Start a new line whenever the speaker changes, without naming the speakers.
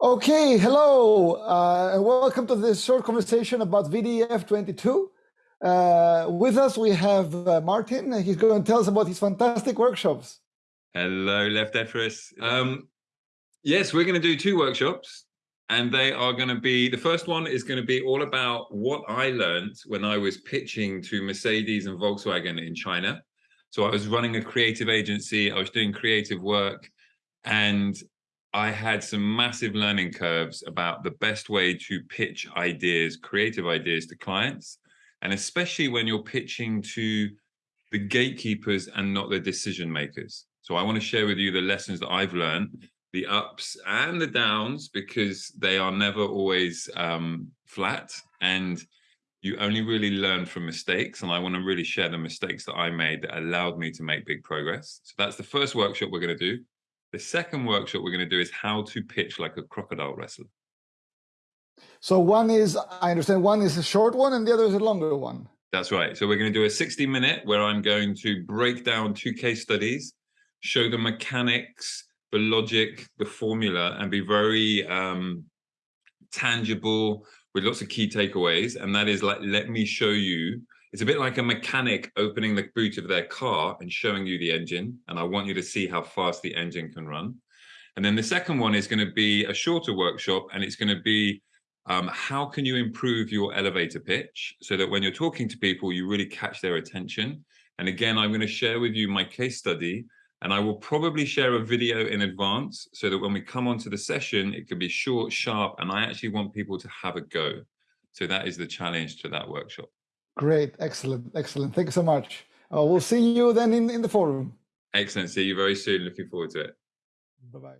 Okay, hello, uh, and welcome to this short conversation about VDF 22. Uh, with us, we have uh, Martin. He's going to tell us about his fantastic workshops.
Hello, Left Lefteris. Um, yes, we're going to do two workshops, and they are going to be, the first one is going to be all about what I learned when I was pitching to Mercedes and Volkswagen in China. So I was running a creative agency, I was doing creative work, and I had some massive learning curves about the best way to pitch ideas, creative ideas to clients. And especially when you're pitching to the gatekeepers and not the decision makers. So I want to share with you the lessons that I've learned, the ups and the downs, because they are never always um, flat. And you only really learn from mistakes. And I want to really share the mistakes that I made that allowed me to make big progress. So that's the first workshop we're going to do. The second workshop we're going to do is how to pitch like a crocodile wrestler.
So one is, I understand, one is a short one and the other is a longer one.
That's right. So we're going to do a 60 minute where I'm going to break down two case studies, show the mechanics, the logic, the formula, and be very um, tangible with lots of key takeaways. And that is like, let me show you it's a bit like a mechanic opening the boot of their car and showing you the engine. And I want you to see how fast the engine can run. And then the second one is going to be a shorter workshop and it's going to be um, how can you improve your elevator pitch so that when you're talking to people, you really catch their attention. And again, I'm going to share with you my case study and I will probably share a video in advance so that when we come onto the session, it can be short, sharp, and I actually want people to have a go. So that is the challenge to that workshop.
Great, excellent, excellent. Thank you so much. Uh, we'll see you then in, in the forum.
Excellent. See you very soon. Looking forward to it.
Bye-bye.